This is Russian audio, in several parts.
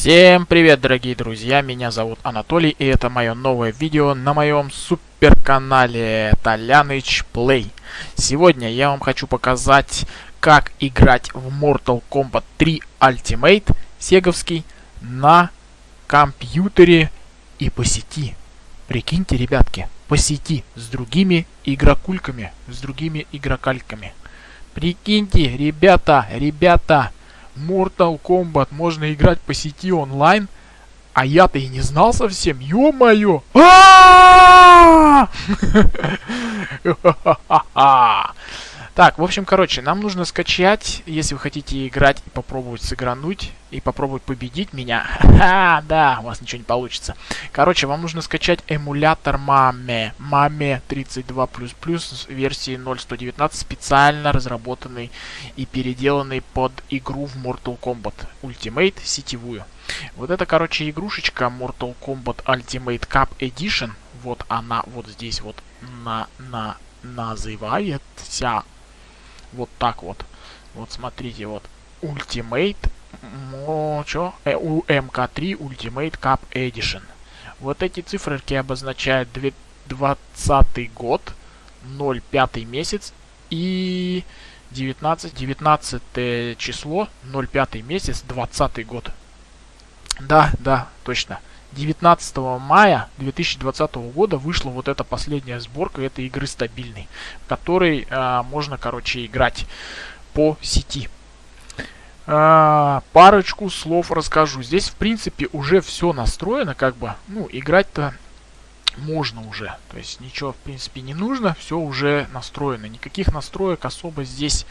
Всем привет, дорогие друзья, меня зовут Анатолий, и это мое новое видео на моем суперканале Толяныч Play. Сегодня я вам хочу показать, как играть в Mortal Kombat 3 Ultimate сеговский на компьютере и по сети. Прикиньте, ребятки, по сети с другими игрокульками, с другими игрокальками. Прикиньте, ребята, ребята, Mortal Kombat можно играть по сети онлайн, а я-то и не знал совсем, ё-моё! Так, в общем, короче, нам нужно скачать, если вы хотите играть и попробовать сыгрануть, и попробовать победить меня. Ха, да, у вас ничего не получится. Короче, вам нужно скачать эмулятор Маме. Маме 32++, версии 0.119, специально разработанный и переделанный под игру в Mortal Kombat Ultimate сетевую. Вот это, короче, игрушечка Mortal Kombat Ultimate Cup Edition. Вот она вот здесь вот на, на, называется вот так вот. Вот смотрите, вот Ultimate чё? Э, МК3 Ultimate Cup Edition. Вот эти циферки обозначают 20 год, 05 месяц и 19, 19 число, 05 месяц, 20 год. Да, да, точно. 19 мая 2020 года вышла вот эта последняя сборка этой игры стабильной, в которой а, можно, короче, играть по сети. А, парочку слов расскажу. Здесь, в принципе, уже все настроено, как бы, ну, играть-то можно уже. То есть ничего, в принципе, не нужно, все уже настроено. Никаких настроек особо здесь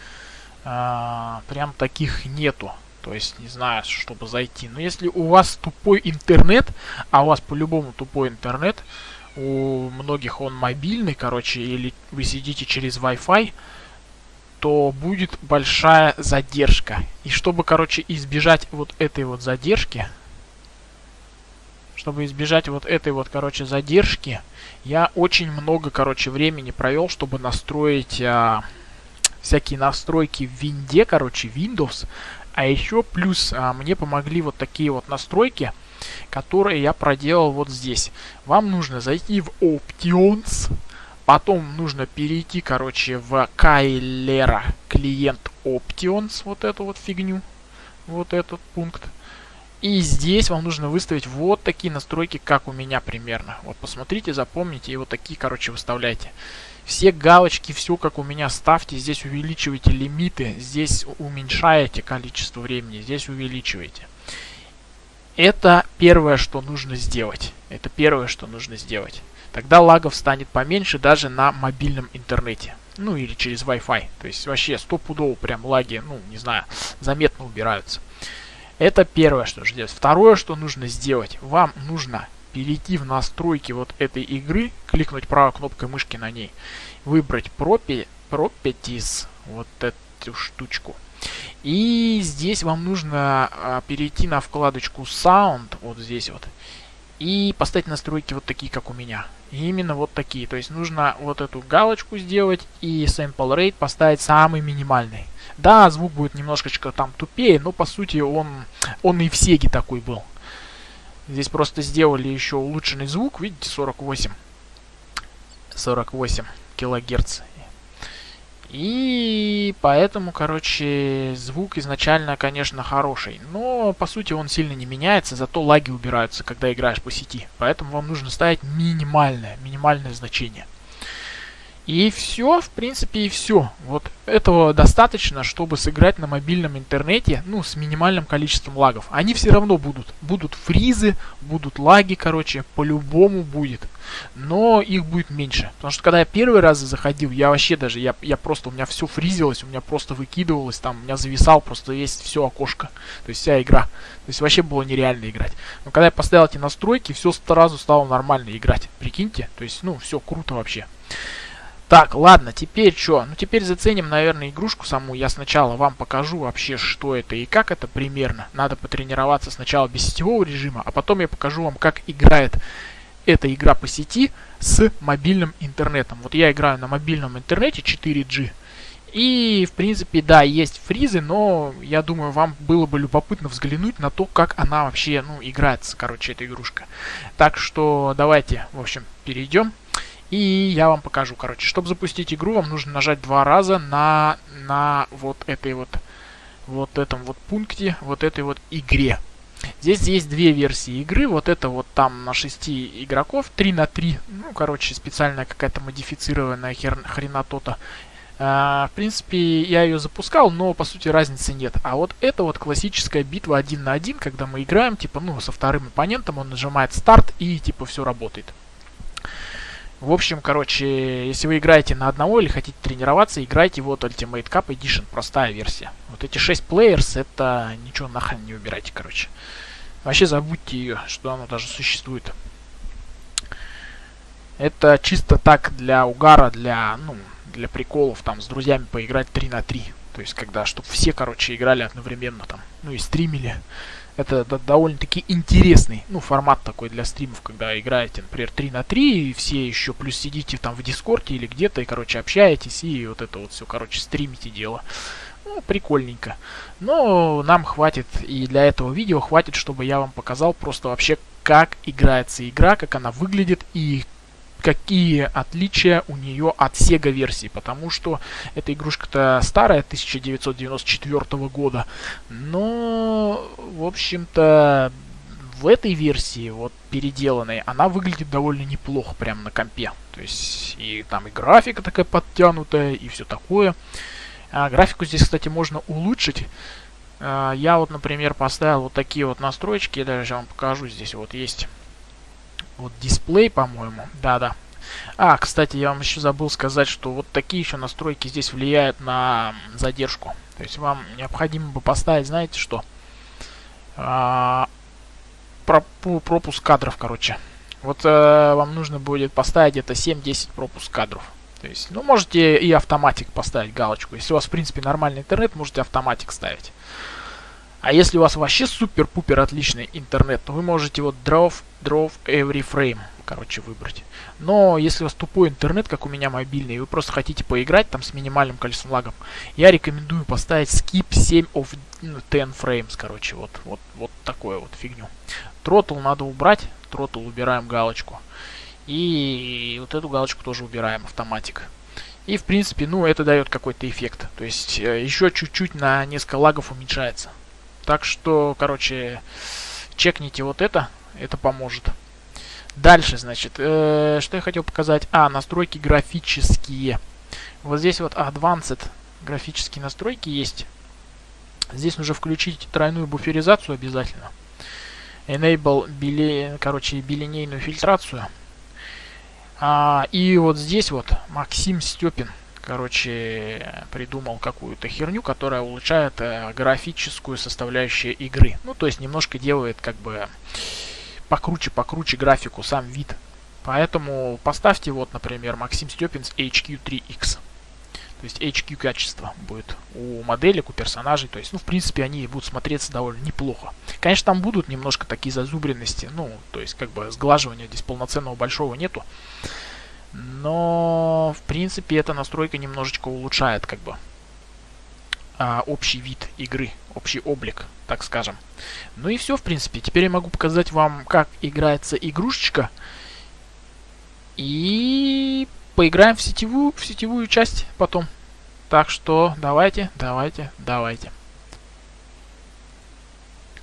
а, прям таких нету. То есть, не знаю, чтобы зайти. Но если у вас тупой интернет, а у вас по-любому тупой интернет, у многих он мобильный, короче, или вы сидите через Wi-Fi, то будет большая задержка. И чтобы, короче, избежать вот этой вот задержки, чтобы избежать вот этой вот, короче, задержки, я очень много, короче, времени провел, чтобы настроить а, всякие настройки в винде, короче, Windows, а еще плюс а, мне помогли вот такие вот настройки, которые я проделал вот здесь. Вам нужно зайти в Options, потом нужно перейти, короче, в Кайлера клиент Options, вот эту вот фигню, вот этот пункт. И здесь вам нужно выставить вот такие настройки, как у меня примерно. Вот посмотрите, запомните и вот такие, короче, выставляйте. Все галочки, все как у меня ставьте. Здесь увеличивайте лимиты, здесь уменьшаете количество времени, здесь увеличиваете. Это первое, что нужно сделать. Это первое, что нужно сделать. Тогда лагов станет поменьше даже на мобильном интернете. Ну или через Wi-Fi. То есть вообще стопудово прям лаги, ну не знаю, заметно убираются. Это первое, что нужно сделать. Второе, что нужно сделать. Вам нужно перейти в настройки вот этой игры, кликнуть правой кнопкой мышки на ней, выбрать Properties, вот эту штучку. И здесь вам нужно а, перейти на вкладочку Sound, вот здесь вот, и поставить настройки вот такие, как у меня. Именно вот такие. То есть нужно вот эту галочку сделать и Sample Rate поставить самый минимальный. Да, звук будет немножечко там тупее, но по сути он, он и в Сеге такой был. Здесь просто сделали еще улучшенный звук, видите, 48. 48 килогерц. И поэтому, короче, звук изначально, конечно, хороший. Но, по сути, он сильно не меняется, зато лаги убираются, когда играешь по сети. Поэтому вам нужно ставить минимальное, минимальное значение. И все, в принципе, и все. Вот этого достаточно, чтобы сыграть на мобильном интернете, ну, с минимальным количеством лагов. Они все равно будут. Будут фризы, будут лаги, короче, по-любому будет. Но их будет меньше. Потому что когда я первый раз заходил, я вообще даже, я, я просто, у меня все фризилось, у меня просто выкидывалось, там, у меня зависал просто весь все окошко. То есть вся игра. То есть вообще было нереально играть. Но когда я поставил эти настройки, все сразу стало нормально играть. Прикиньте. То есть, ну, все круто вообще. Так, ладно, теперь что? Ну, теперь заценим, наверное, игрушку саму. Я сначала вам покажу вообще, что это и как это примерно. Надо потренироваться сначала без сетевого режима, а потом я покажу вам, как играет эта игра по сети с мобильным интернетом. Вот я играю на мобильном интернете 4G. И, в принципе, да, есть фризы, но я думаю, вам было бы любопытно взглянуть на то, как она вообще, ну, играется, короче, эта игрушка. Так что давайте, в общем, перейдем. И я вам покажу, короче. Чтобы запустить игру, вам нужно нажать два раза на, на вот этой вот, вот этом вот пункте, вот этой вот игре. Здесь есть две версии игры. Вот это вот там на 6 игроков, 3 на 3. Ну, короче, специальная какая-то модифицированная хер, хренатота. А, в принципе, я ее запускал, но по сути разницы нет. А вот это вот классическая битва один на один, когда мы играем, типа, ну, со вторым оппонентом, он нажимает старт и, типа, все работает. В общем, короче, если вы играете на одного или хотите тренироваться, играйте вот Ultimate Cup Edition, простая версия. Вот эти 6 плеерс, это ничего нахрен не выбирайте, короче. Вообще забудьте ее, что она даже существует. Это чисто так для угара, для, ну, для приколов, там, с друзьями поиграть 3 на 3. То есть, когда, чтобы все, короче, играли одновременно там, ну и стримили. Это довольно-таки интересный, ну, формат такой для стримов, когда играете, например, 3 на 3, и все еще плюс сидите там в Дискорде или где-то, и, короче, общаетесь, и вот это вот все, короче, стримите дело. Ну, прикольненько. Но нам хватит, и для этого видео хватит, чтобы я вам показал просто вообще, как играется игра, как она выглядит, и какие отличия у нее от Sega версии, потому что эта игрушка-то старая, 1994 года, но, в общем-то, в этой версии, вот переделанной, она выглядит довольно неплохо прямо на компе. То есть и там и графика такая подтянутая, и все такое. А, графику здесь, кстати, можно улучшить. А, я вот, например, поставил вот такие вот настройки, я даже вам покажу, здесь вот есть вот дисплей, по-моему. Да-да. А, кстати, я вам еще забыл сказать, что вот такие еще настройки здесь влияют на задержку. То есть вам необходимо бы поставить, знаете что? А, пропуск кадров, короче. Вот э, вам нужно будет поставить где-то 7-10 пропуск кадров. То есть, ну, можете и автоматик поставить галочку. Если у вас, в принципе, нормальный интернет, можете автоматик ставить. А если у вас вообще супер-пупер отличный интернет, то вы можете вот draw, draw every frame, короче, выбрать. Но если у вас тупой интернет, как у меня мобильный, и вы просто хотите поиграть там с минимальным количеством лагов, я рекомендую поставить skip 7 of 10 frames, короче, вот, вот, вот такое вот фигню. Тротл надо убрать, тротл убираем галочку. И вот эту галочку тоже убираем, автоматик. И, в принципе, ну, это дает какой-то эффект. То есть, э, еще чуть-чуть на несколько лагов уменьшается. Так что, короче, чекните вот это, это поможет. Дальше, значит, э, что я хотел показать? А, настройки графические. Вот здесь вот Advanced графические настройки есть. Здесь нужно включить тройную буферизацию обязательно. Enable, биле, короче, билинейную фильтрацию. А, и вот здесь вот Максим Степин короче, придумал какую-то херню, которая улучшает э, графическую составляющую игры. Ну, то есть немножко делает как бы покруче-покруче графику, сам вид. Поэтому поставьте вот, например, Максим Степинс HQ3X. То есть HQ качество будет у моделек, у персонажей. То есть, ну, в принципе, они будут смотреться довольно неплохо. Конечно, там будут немножко такие зазубренности. Ну, то есть, как бы сглаживания здесь полноценного большого нету. Но, в принципе, эта настройка немножечко улучшает, как бы, а, общий вид игры, общий облик, так скажем. Ну и все, в принципе. Теперь я могу показать вам, как играется игрушечка. И поиграем в сетевую, в сетевую часть потом. Так что давайте, давайте, давайте.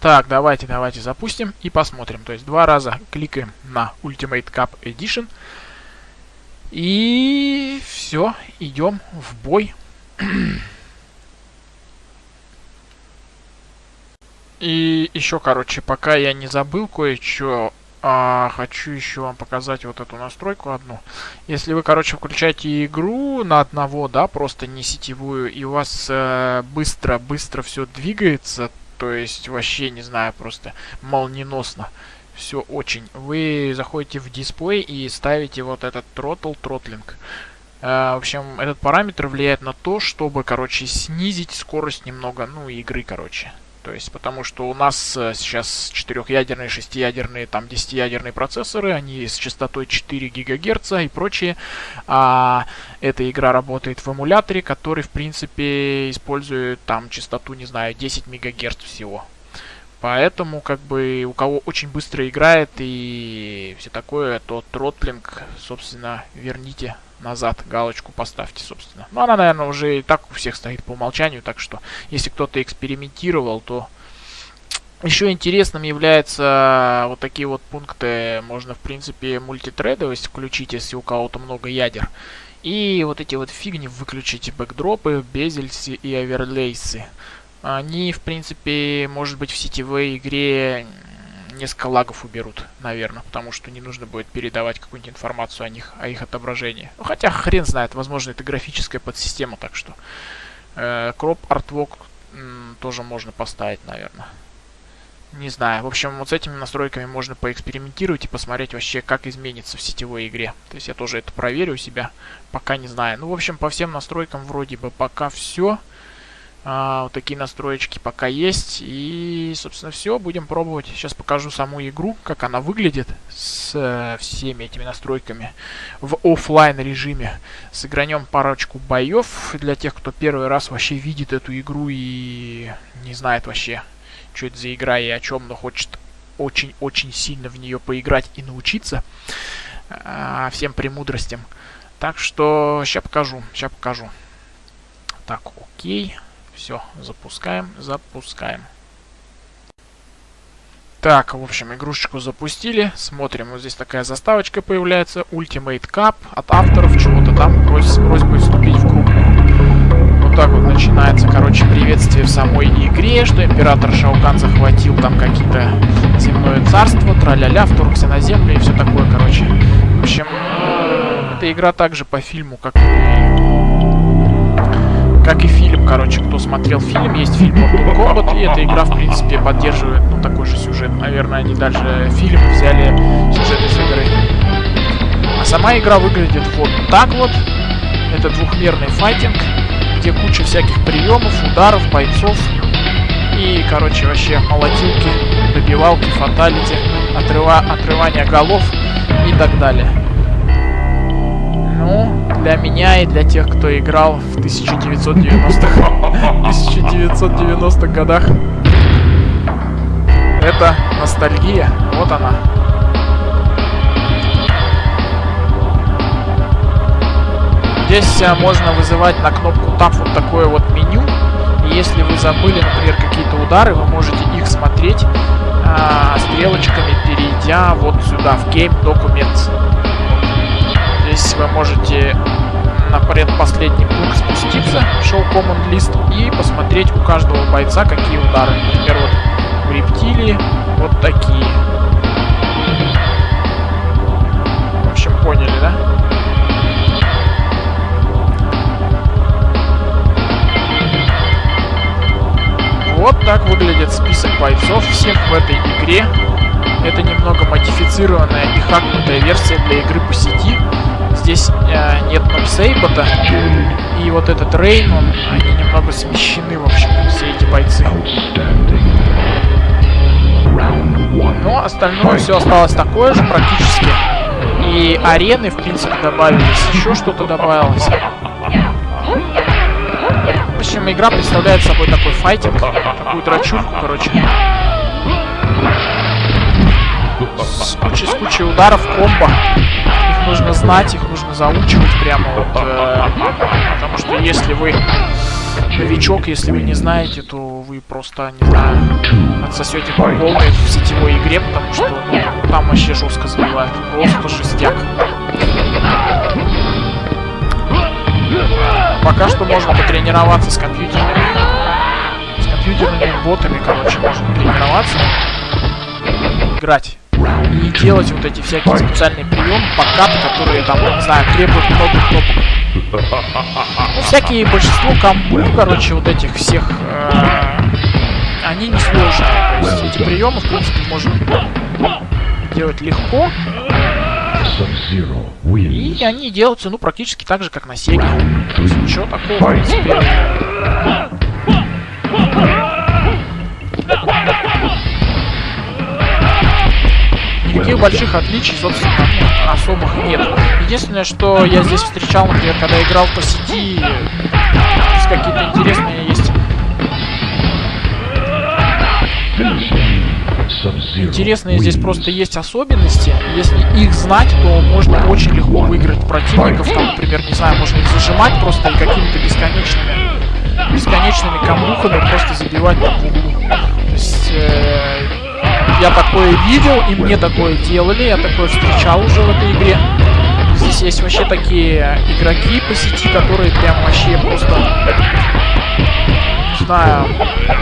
Так, давайте, давайте запустим и посмотрим. То есть два раза кликаем на Ultimate Cup Edition. И все, идем в бой. И еще, короче, пока я не забыл кое-что, а, хочу еще вам показать вот эту настройку одну. Если вы, короче, включаете игру на одного, да, просто не сетевую, и у вас быстро-быстро э, все двигается, то есть вообще, не знаю, просто молниеносно, все очень. Вы заходите в дисплей и ставите вот этот throttle, throttling. Uh, в общем, этот параметр влияет на то, чтобы, короче, снизить скорость немного, ну, игры, короче. То есть, потому что у нас э, сейчас четырехъядерные, шестиядерные, там, десятиядерные процессоры, они с частотой 4 ГГц и прочее. А эта игра работает в эмуляторе, который, в принципе, использует там частоту, не знаю, 10 МГц всего. Поэтому, как бы, у кого очень быстро играет и все такое, то тротлинг, собственно, верните назад, галочку поставьте, собственно. Ну, она, наверное, уже и так у всех стоит по умолчанию, так что, если кто-то экспериментировал, то... Еще интересным являются вот такие вот пункты, можно, в принципе, мультитредовость включить, если у кого-то много ядер. И вот эти вот фигни выключить, бэкдропы, безельсы и оверлейсы они, в принципе, может быть, в сетевой игре несколько лагов уберут, наверное, потому что не нужно будет передавать какую-нибудь информацию о них, о их отображении. Ну, хотя хрен знает, возможно, это графическая подсистема, так что э, кроп артвок тоже можно поставить, наверное. Не знаю. В общем, вот с этими настройками можно поэкспериментировать и посмотреть вообще, как изменится в сетевой игре. То есть я тоже это проверю у себя, пока не знаю. Ну, в общем, по всем настройкам вроде бы пока все. А, вот такие настроечки пока есть. И, собственно, все. Будем пробовать. Сейчас покажу саму игру, как она выглядит с э, всеми этими настройками в офлайн режиме. Сыгранем парочку боев для тех, кто первый раз вообще видит эту игру и не знает вообще, что это за игра и о чем, но хочет очень-очень сильно в нее поиграть и научиться э, всем премудростям. Так что сейчас покажу, сейчас покажу. Так, окей. Все, запускаем, запускаем. Так, в общем, игрушечку запустили. Смотрим, вот здесь такая заставочка появляется. Ultimate Cup от авторов чего-то там с просьбой вступить в группу. Вот так вот начинается, короче, приветствие в самой игре, что император Шаукан захватил там какие-то земное царство, траля-ля, вторгся на землю и все такое, короче. В общем, эта игра также по фильму, как как и фильм, короче, кто смотрел фильм, есть фильм Mortal Kombat, и эта игра, в принципе, поддерживает, ну, такой же сюжет. Наверное, они дальше фильм взяли сюжет из игры. А сама игра выглядит вот так вот. Это двухмерный файтинг, где куча всяких приемов, ударов, бойцов. И, короче, вообще молотилки, добивалки, фаталити, отрыва отрывание голов и так далее. Ну, для меня и для тех, кто играл в 1990-х 1990 годах. Это ностальгия. Вот она. Здесь а, можно вызывать на кнопку Tab вот такое вот меню. И если вы забыли, например, какие-то удары, вы можете их смотреть а, стрелочками, перейдя вот сюда, в Game Documents. Вы можете на предпоследний пункт спуститься, Show Command List, и посмотреть у каждого бойца, какие удары. Например, вот у рептилии вот такие. В общем, поняли, да? Вот так выглядит список бойцов всех в этой игре. Это немного модифицированная и хакнутая версия для игры по сети здесь э, нет Ноксейбота. И вот этот Рейн, он, они немного смещены, в общем, все эти бойцы. Но остальное все осталось такое же практически. И арены, в принципе, добавились. Еще что-то добавилось. В общем, игра представляет собой такой файтинг. Такую драчунку, короче. С кучей, с кучей ударов, комбо нужно знать, их нужно заучивать прямо вот, э, потому что если вы новичок, если вы не знаете, то вы просто, не знаю, отсосете по полной в сетевой игре, потому что ну, там вообще жестко забивают. Просто жестяк. Пока что можно потренироваться с компьютерами. С компьютерными ботами, короче, можно тренироваться. Играть и делать вот эти всякие специальные приемы, подкаты, которые там, не знаю, требуют много кнопок. Ну, всякие большинство комбу, короче, вот этих всех, э, они не сложные. То есть эти приемы, в принципе, можно делать легко. И они делаются, ну, практически так же, как на Сеге. То есть ничего такого, в принципе. Никаких больших отличий, собственно, особых нет. Единственное, что я здесь встречал, например, когда играл по сети, какие-то интересные есть Интересные здесь просто есть особенности. Если их знать, то можно очень легко выиграть противников. Там, например, не знаю, можно их зажимать просто какими-то бесконечными бесконечными камбухами просто забивать по углу. То есть э, я такое видел, и мне такое делали, я такое встречал уже в этой игре. Здесь есть вообще такие игроки по сети, которые прям вообще просто знаю.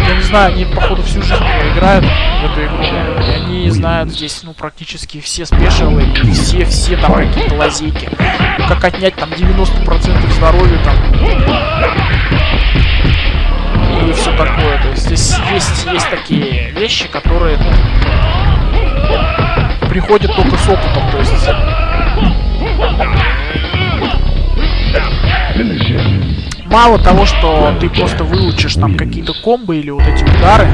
Я не знаю, они, походу, всю жизнь играют в эту игру. И они знают здесь, ну, практически все спешилы все-все там какие-то лазейки. Как отнять там 90% здоровья там. И все такое. То есть здесь есть, есть такие вещи, которые, приходят только с опытом. То есть... мало того, что ты просто выучишь там какие-то комбы или вот эти удары,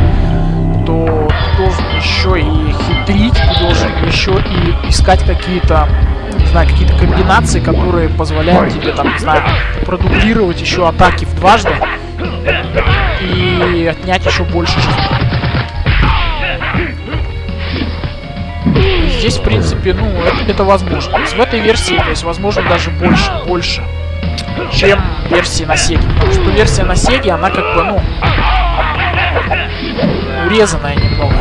то ты должен еще и хитрить, ты должен еще и искать какие-то, не знаю, какие-то комбинации, которые позволяют тебе там, не знаю, продублировать еще атаки в дважды и отнять еще больше жизни. Здесь, в принципе, ну, это, это возможно. В этой версии, то есть, возможно, даже больше, больше чем версии на Сеге. Потому что версия на Сеге, она как бы, ну, урезанная немного.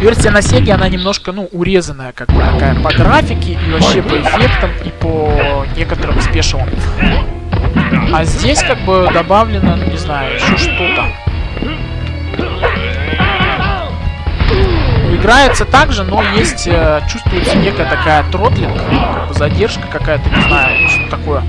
Версия на Сеге, она немножко, ну, урезанная, как бы такая по графике и вообще по эффектам и по некоторым спешилам. А здесь как бы добавлено, ну, не знаю, еще что-то. Играется так же, но есть, э, чувствуется некая такая тротлинг, как бы задержка какая-то, не знаю, что такое.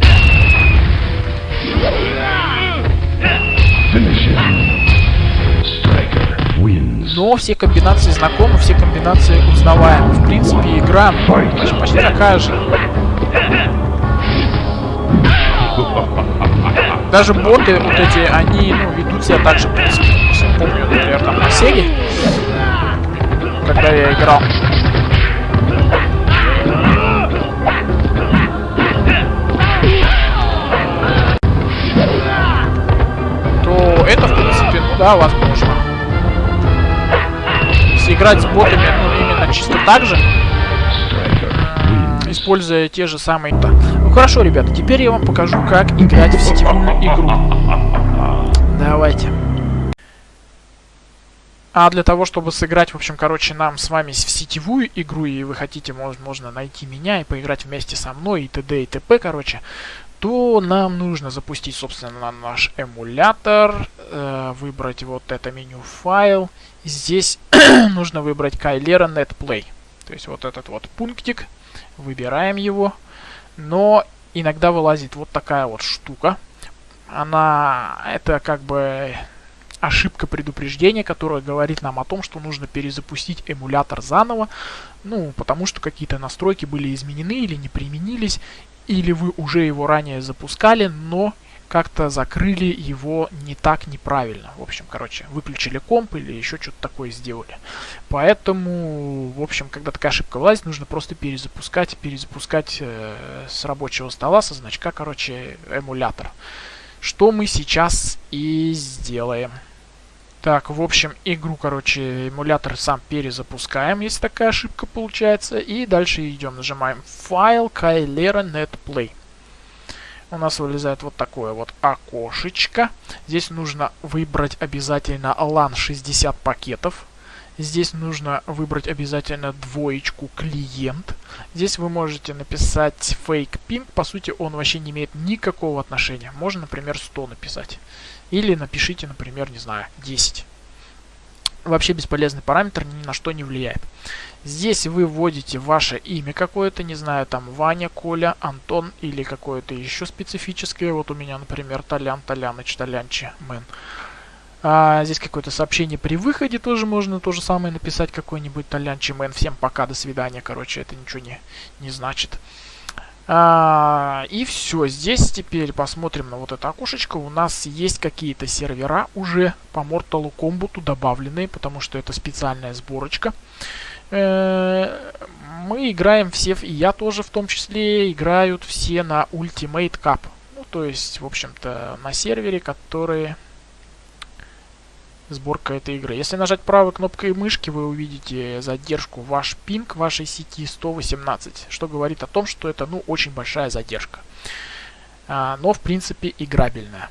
Но все комбинации знакомы, все комбинации узнаваемы. В принципе, игра почти такая же. Даже боты вот эти, они ну, ведут себя так же, в принципе. Помню, например, там на Сеге когда я играл. То это, в принципе, ну да, возможно. Если играть с ботами, ну, именно чисто так же, используя те же самые... -то. Хорошо, ребята, теперь я вам покажу, как играть в сетевую игру. Давайте. А для того, чтобы сыграть, в общем, короче, нам с вами в сетевую игру, и вы хотите, может, можно найти меня и поиграть вместе со мной, и т.д. и т.п., короче, то нам нужно запустить, собственно, наш эмулятор, э, выбрать вот это меню файл. Здесь нужно выбрать Kylera NetPlay. То есть вот этот вот пунктик. Выбираем его. Но иногда вылазит вот такая вот штука. Она, это как бы ошибка предупреждения, которая говорит нам о том, что нужно перезапустить эмулятор заново, ну, потому что какие-то настройки были изменены или не применились, или вы уже его ранее запускали, но как-то закрыли его не так неправильно. В общем, короче, выключили комп или еще что-то такое сделали. Поэтому, в общем, когда такая ошибка влазит, нужно просто перезапускать, перезапускать э, с рабочего стола, со значка, короче, эмулятор. Что мы сейчас и сделаем. Так, в общем, игру, короче, эмулятор сам перезапускаем, если такая ошибка получается. И дальше идем, нажимаем файл Kylera NetPlay. У нас вылезает вот такое вот окошечко. Здесь нужно выбрать обязательно LAN 60 пакетов. Здесь нужно выбрать обязательно двоечку клиент. Здесь вы можете написать fake ping. По сути, он вообще не имеет никакого отношения. Можно, например, 100 написать. Или напишите, например, не знаю, 10. Вообще бесполезный параметр, ни на что не влияет. Здесь вы вводите ваше имя какое-то, не знаю, там Ваня, Коля, Антон или какое-то еще специфическое. Вот у меня, например, Толян, Толяныч, Толянчи, Мэн. А, здесь какое-то сообщение при выходе тоже можно то же самое написать, какой-нибудь Толянчи, Мэн. Всем пока, до свидания, короче, это ничего не, не значит. А, и все, здесь теперь посмотрим на вот это окошечко. У нас есть какие-то сервера уже по Mortal Kombat добавленные, потому что это специальная сборочка. Э, мы играем все, и я тоже в том числе, играют все на Ultimate Cup. Ну, то есть, в общем-то, на сервере, который сборка этой игры. Если нажать правой кнопкой мышки, вы увидите задержку. Ваш пинг вашей сети 118, что говорит о том, что это ну очень большая задержка. А, но в принципе играбельная.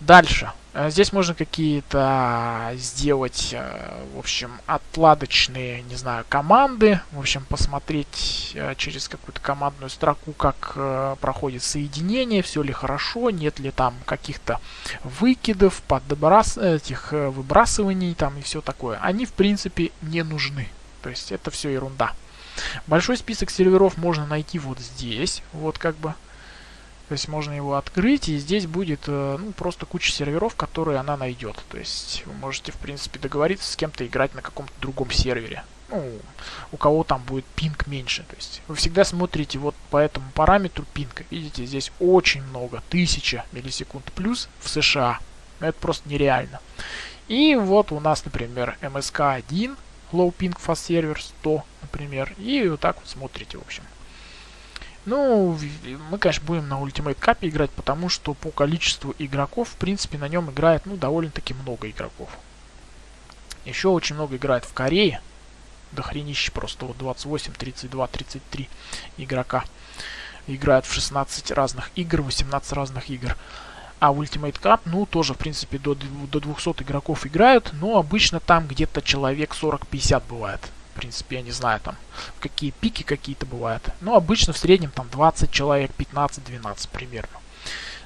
Дальше. Э, здесь можно какие-то сделать, э, в общем, отладочные, не знаю, команды. В общем, посмотреть э, через какую-то командную строку, как проходит соединение, все ли хорошо, нет ли там каких-то выкидов, подбрас... этих выбрасываний там и все такое. Они, в принципе, не нужны. То есть это все ерунда. Большой список серверов можно найти вот здесь. Вот как бы то есть можно его открыть, и здесь будет э, ну, просто куча серверов, которые она найдет. То есть вы можете, в принципе, договориться с кем-то играть на каком-то другом сервере. Ну, у кого там будет пинг меньше. То есть вы всегда смотрите вот по этому параметру пинга. Видите, здесь очень много, 1000 миллисекунд плюс в США. Это просто нереально. И вот у нас, например, MSK1, Low Ping Fast Server 100, например. И вот так вот смотрите, в общем. Ну, мы, конечно, будем на Ultimate Cup играть, потому что по количеству игроков, в принципе, на нем играет, ну, довольно-таки много игроков. Еще очень много играет в Корее. Дохренище просто вот 28, 32, 33 игрока. Играют в 16 разных игр, 18 разных игр. А Ultimate Cup, ну, тоже, в принципе, до, до 200 игроков играют, но обычно там где-то человек 40-50 бывает в принципе, я не знаю, там, какие пики какие-то бывают. Но обычно в среднем там 20 человек, 15-12 примерно.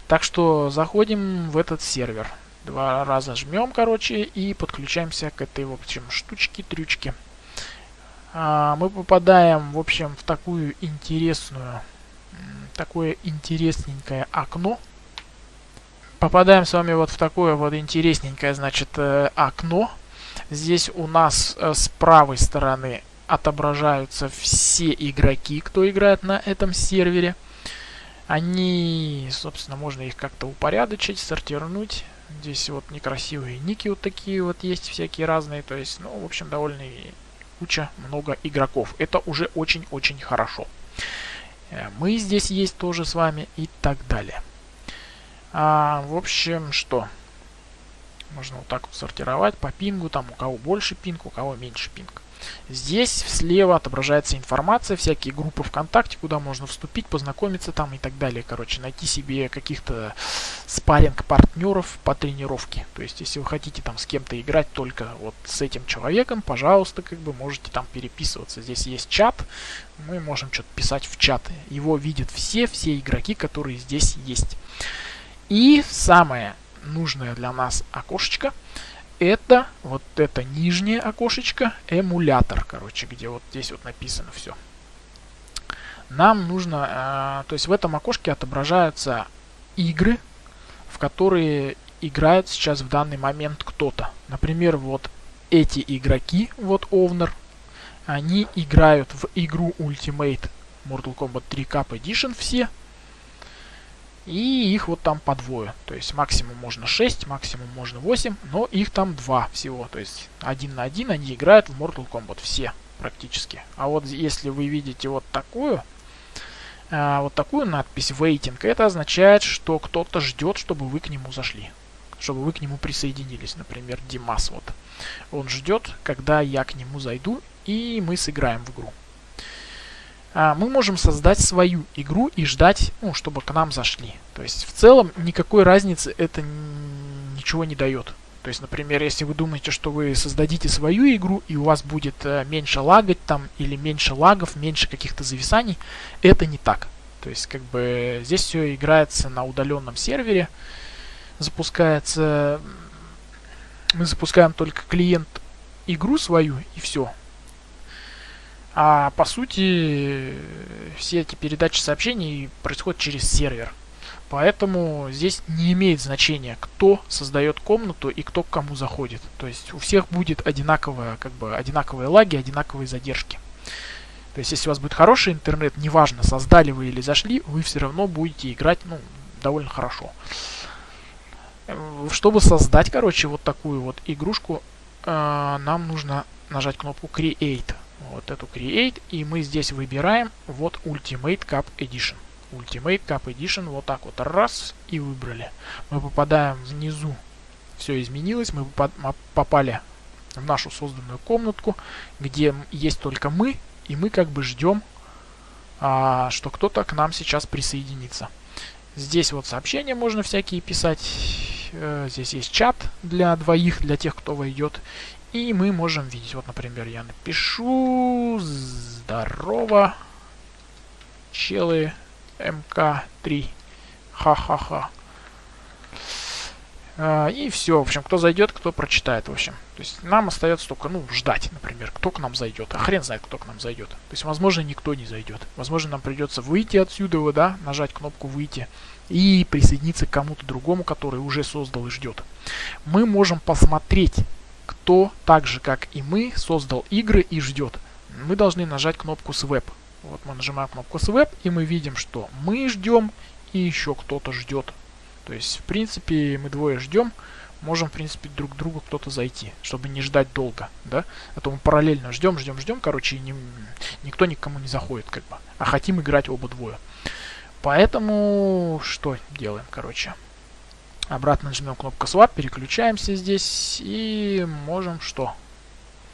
Так что заходим в этот сервер. Два раза жмем, короче, и подключаемся к этой, в общем, штучке, трючке. А, мы попадаем, в общем, в такую интересную, такое интересненькое окно. Попадаем с вами вот в такое вот интересненькое, значит, э, окно Здесь у нас э, с правой стороны отображаются все игроки, кто играет на этом сервере. Они, собственно, можно их как-то упорядочить, сортировать. Здесь вот некрасивые ники вот такие вот есть, всякие разные. То есть, ну, в общем, довольно куча, много игроков. Это уже очень-очень хорошо. Э, мы здесь есть тоже с вами и так далее. А, в общем, что? Можно вот так вот сортировать по пингу, там у кого больше пинг, у кого меньше пинг. Здесь слева отображается информация, всякие группы ВКонтакте, куда можно вступить, познакомиться там и так далее. Короче, найти себе каких-то спарринг-партнеров по тренировке. То есть, если вы хотите там с кем-то играть только вот с этим человеком, пожалуйста, как бы можете там переписываться. Здесь есть чат, мы можем что-то писать в чат. Его видят все, все игроки, которые здесь есть. И самое нужное для нас окошечко это вот это нижнее окошечко эмулятор, короче, где вот здесь вот написано все. Нам нужно, э, то есть в этом окошке отображаются игры, в которые играет сейчас в данный момент кто-то. Например, вот эти игроки, вот Овнер, они играют в игру Ultimate Mortal Kombat 3 Cup Edition все, и их вот там по двое. То есть максимум можно 6, максимум можно 8, но их там два всего. То есть один на один они играют в Mortal Kombat. Все практически. А вот если вы видите вот такую, а, вот такую надпись waiting, это означает, что кто-то ждет, чтобы вы к нему зашли. Чтобы вы к нему присоединились. Например, Димас вот. Он ждет, когда я к нему зайду и мы сыграем в игру. А, мы можем создать свою игру и ждать, ну, чтобы к нам зашли. То есть в целом никакой разницы это ничего не дает. То есть, например, если вы думаете, что вы создадите свою игру и у вас будет э, меньше лагать там или меньше лагов, меньше каких-то зависаний, это не так. То есть, как бы здесь все играется на удаленном сервере, запускается, мы запускаем только клиент игру свою и все. А по сути, все эти передачи сообщений происходят через сервер. Поэтому здесь не имеет значения, кто создает комнату и кто к кому заходит. То есть у всех будет одинаковые, как бы, одинаковые лаги, одинаковые задержки. То есть, если у вас будет хороший интернет, неважно, создали вы или зашли, вы все равно будете играть, ну, довольно хорошо. Э, чтобы создать, короче, вот такую вот игрушку, э, нам нужно нажать кнопку Create. Вот эту Create, и мы здесь выбираем вот Ultimate Cup Edition. Ultimate Cup Edition, вот так вот, раз, и выбрали. Мы попадаем внизу, все изменилось, мы попали в нашу созданную комнатку, где есть только мы, и мы как бы ждем, а, что кто-то к нам сейчас присоединится. Здесь вот сообщения можно всякие писать, э, здесь есть чат для двоих, для тех, кто войдет, и мы можем видеть, вот, например, я напишу «Здорово, челы МК-3, ха-ха-ха». А, и все, в общем, кто зайдет, кто прочитает, в общем. То есть нам остается только, ну, ждать, например, кто к нам зайдет. А хрен знает, кто к нам зайдет. То есть, возможно, никто не зайдет. Возможно, нам придется выйти отсюда, да, нажать кнопку «Выйти» и присоединиться к кому-то другому, который уже создал и ждет. Мы можем посмотреть, кто так же, как и мы, создал игры и ждет. Мы должны нажать кнопку «Swap». Вот мы нажимаем кнопку «Swap», и мы видим, что мы ждем, и еще кто-то ждет. То есть, в принципе, мы двое ждем, можем, в принципе, друг к другу кто-то зайти, чтобы не ждать долго, да? А то мы параллельно ждем, ждем, ждем, короче, и не, никто никому не заходит, как бы. А хотим играть оба двое. Поэтому что делаем, короче? Обратно нажмем кнопку Swap, переключаемся здесь и можем что?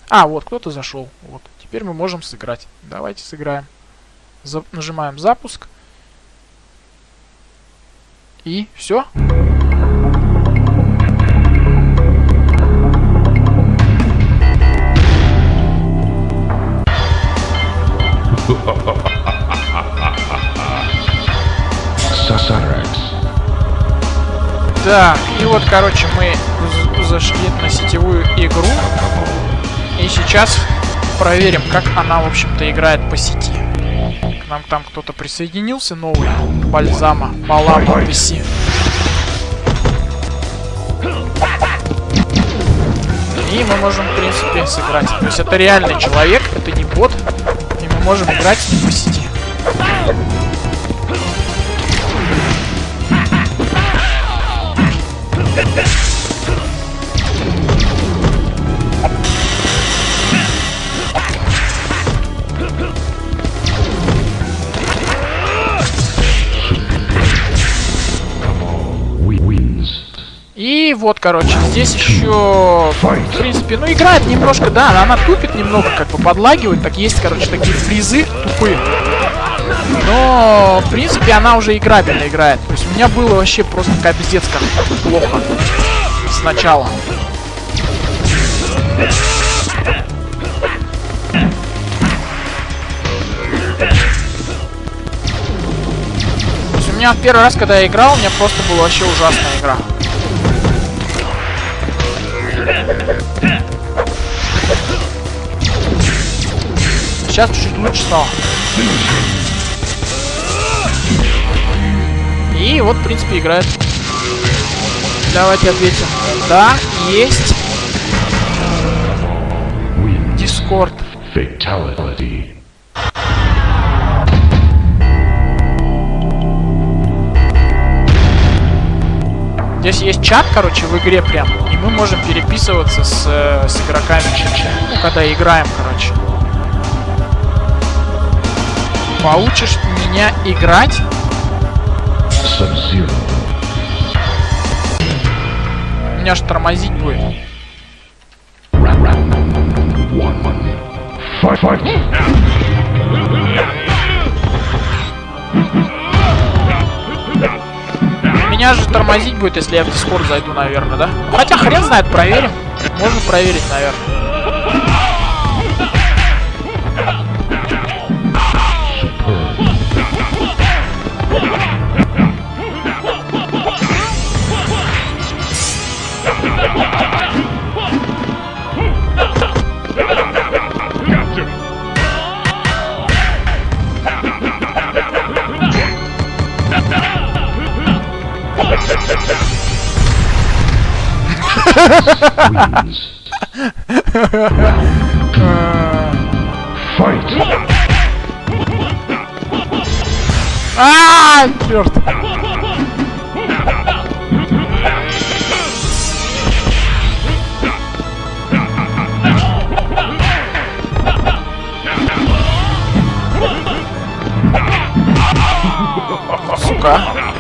А, вот кто-то зашел. Вот. Теперь мы можем сыграть. Давайте сыграем. За нажимаем запуск. И все. Так, и вот, короче, мы зашли на сетевую игру. И сейчас проверим, как она, в общем-то, играет по сети. К нам там кто-то присоединился новый. Бальзама. Балама PC. И мы можем, в принципе, сыграть. То есть это реальный человек, это не бот. И мы можем играть с по сети. Вот, короче, здесь еще, в принципе, ну, играет немножко, да, она тупит немного, как бы подлагивает, так есть, короче, такие фризы тупые. Но, в принципе, она уже играбельно играет. То есть у меня было вообще просто капец как плохо сначала. У меня первый раз, когда я играл, у меня просто была вообще ужасная игра. Сейчас чуть-чуть лучше стало. И вот, в принципе, играет. Давайте ответим. Да, есть. Дискорд. Здесь есть чат, короче, в игре прям. И мы можем переписываться с, э, с игроками. Ну, когда играем, короче. Получишь меня играть? Меня аж тормозить будет. Fight, fight. Меня же тормозить будет, если я в Дискорд зайду, наверное, да? Хотя хрен знает, проверим. Можно проверить, наверное. А, черт. Сука.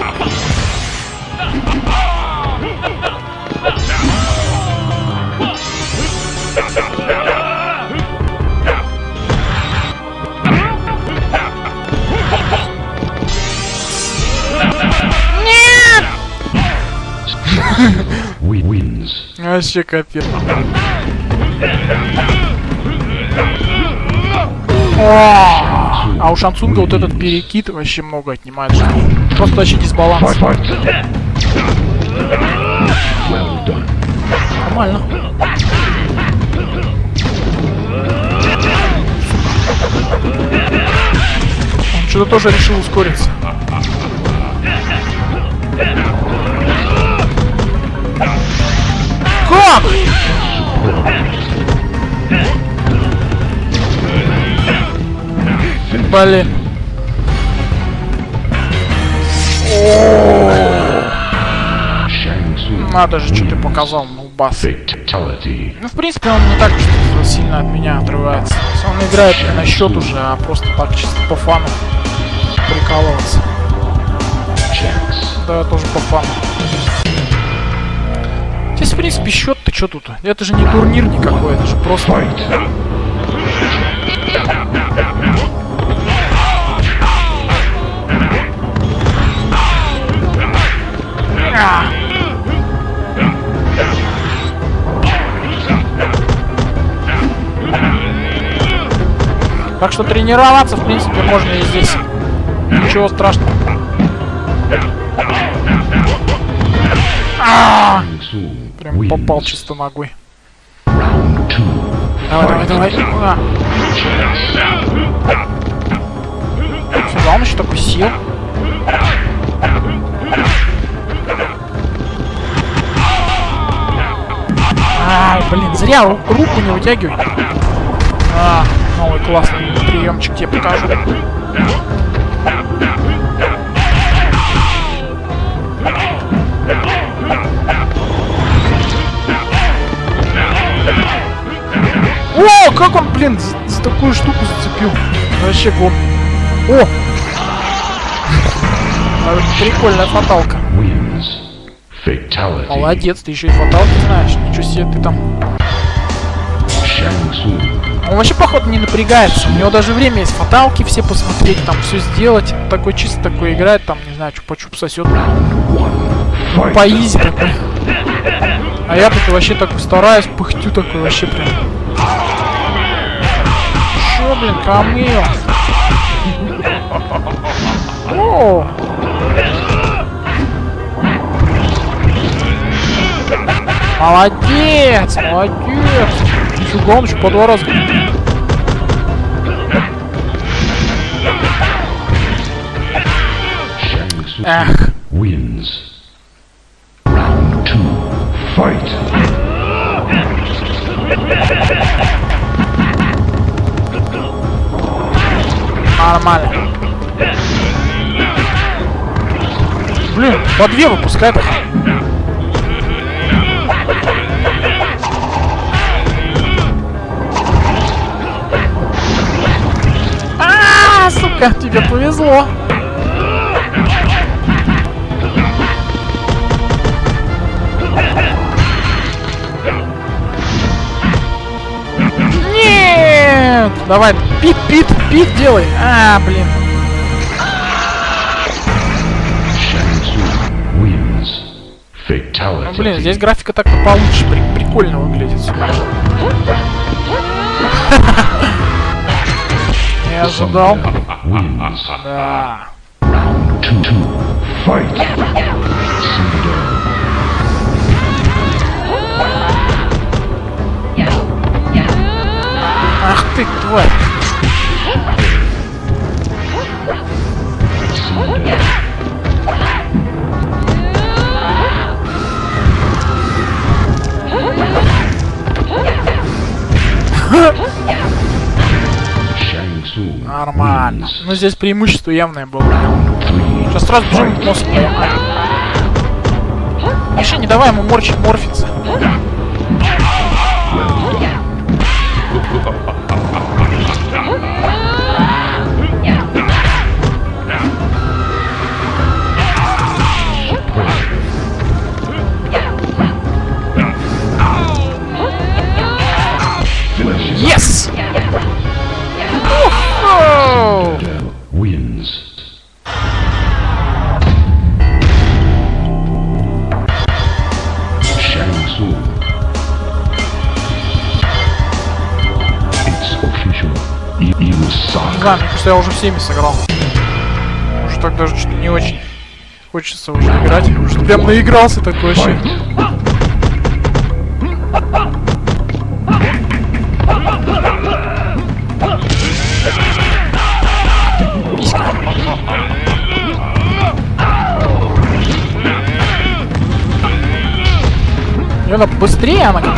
Вообще капец. О! А у Шансунга вот этот перекид вообще много отнимает. Просто вообще дисбаланс. Нормально. Он что-то тоже решил ускориться. Tsung Надо же, что ты показал, нубас. fatality. Ну, в принципе, он не так сильно от меня отрывается. Он играет не на счет уже, а просто так чисто по фану прикалываться. Да, тоже по фану. Здесь, в принципе, счет-то что тут? Это же не турнир никакой, это же просто... Так что тренироваться, в принципе, можно и здесь. Ничего страшного. А! Shang Tsung Прям попал чисто ногой. Давай, давай, давай. А. Фига, он еще такой сил. Ай, блин, зря ру- руку не вытягивай. Новый классный приемчик тебе покажу. О, как он, блин, за, за такую штуку зацепил. Вообще гон. О! Прикольная фаталка. Молодец, ты еще и фаталки знаешь. Ничего себе ты там. Shang. Он вообще, походу, не напрягается. У него даже время есть фаталки все посмотреть, там все сделать. Такой чисто такой играет, там, не знаю, чупа-чуп сосет. One. По такой. А я такой вообще такой стараюсь, пыхтю такой вообще прям. Чё, блин, камыл? О! Молодец, молодец. Еще по два раза. Эх, wins. Round two. Fight. нормально. Блин, по две выпускает. А, сука, тебе повезло. Нет! Давай, пит, пит, пит делай. А, блин. Ну, блин, здесь графика так-то получше, при- прикольно выглядит. Не ожидал. Wins. Да. Two. Two. Fight. Cinder. Ах ты, тварь. Нормально. wins. Ну, здесь преимущество явное было. Three. сразу бежим в мозг. Миша, не давай ему морчить, морфиться. Кажется, я уже всеми сыграл. Уже так даже что-то не очень хочется уже играть. Уже прям наигрался такой вообще. Она быстрее, она как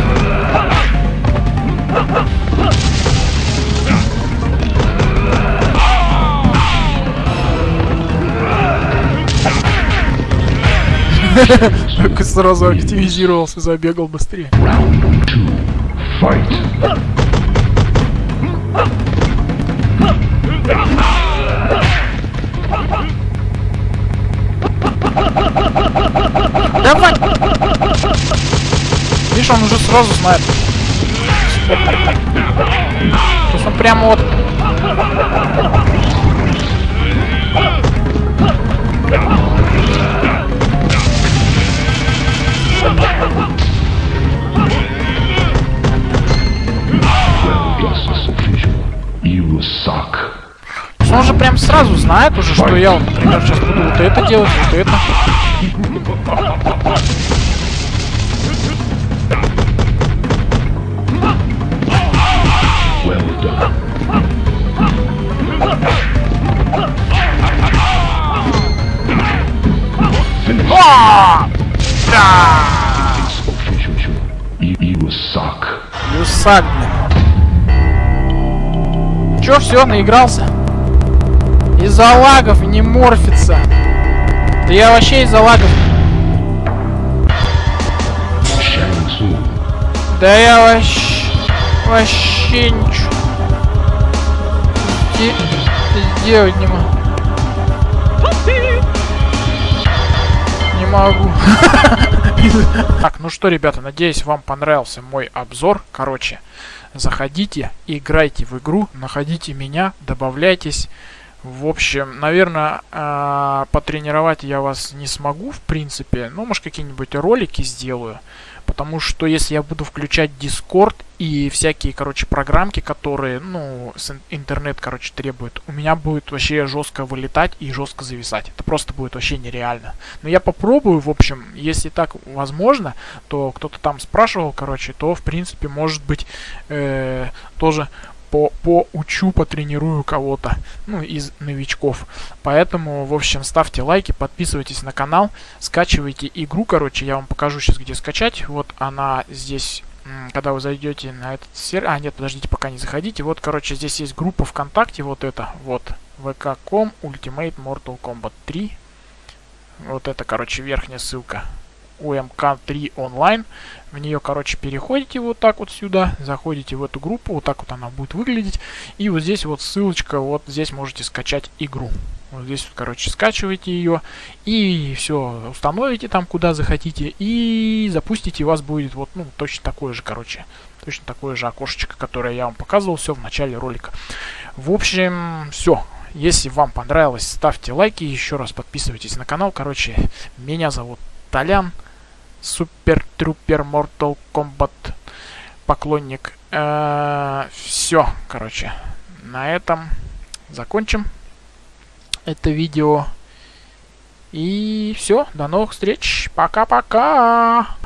Как сразу активизировался, забегал быстрее. Round two. Fight. Давай! Видишь, он уже сразу знает. То есть он прямо вот... он же прям сразу знает уже, что я, например, сейчас буду вот это делать, вот это. Well done. Люсак, блин. Чё, все, наигрался? Из-за лагов не морфится. Да я вообще из-за лагов. Да я вообще... Вообще ничего... Де- Сделать не могу. Не могу. Так, ну что, ребята, надеюсь, вам понравился мой обзор. Короче, заходите, играйте в игру, находите меня, добавляйтесь. В общем, наверное, а, потренировать я вас не смогу, в принципе. Ну, может, какие-нибудь ролики сделаю. Потому что если я буду включать Discord и всякие, короче, программки, которые, ну, интернет, короче, требует, у меня будет вообще жестко вылетать и жестко зависать. Это просто будет вообще нереально. Но я попробую, в общем, если так возможно, то кто-то там спрашивал, короче, то, в принципе, может быть, э, тоже по, поучу, потренирую кого-то, ну, из новичков. Поэтому, в общем, ставьте лайки, подписывайтесь на канал, скачивайте игру, короче, я вам покажу сейчас, где скачать. Вот она здесь, когда вы зайдете на этот сервер... А, нет, подождите, пока не заходите. Вот, короче, здесь есть группа ВКонтакте, вот это, вот, vk.com Ultimate Mortal Kombat 3. Вот это, короче, верхняя ссылка. UMK3 онлайн. В нее, короче, переходите вот так вот сюда, заходите в эту группу, вот так вот она будет выглядеть. И вот здесь вот ссылочка, вот здесь можете скачать игру. Вот здесь, вот, короче, скачиваете ее и все, установите там, куда захотите, и запустите, у вас будет вот, ну, точно такое же, короче, точно такое же окошечко, которое я вам показывал все в начале ролика. В общем, все. Если вам понравилось, ставьте лайки, еще раз подписывайтесь на канал. Короче, меня зовут Толян. Супер Трупер Mortal Kombat поклонник. Все, короче, на этом закончим это видео. И все, до новых встреч. Пока-пока.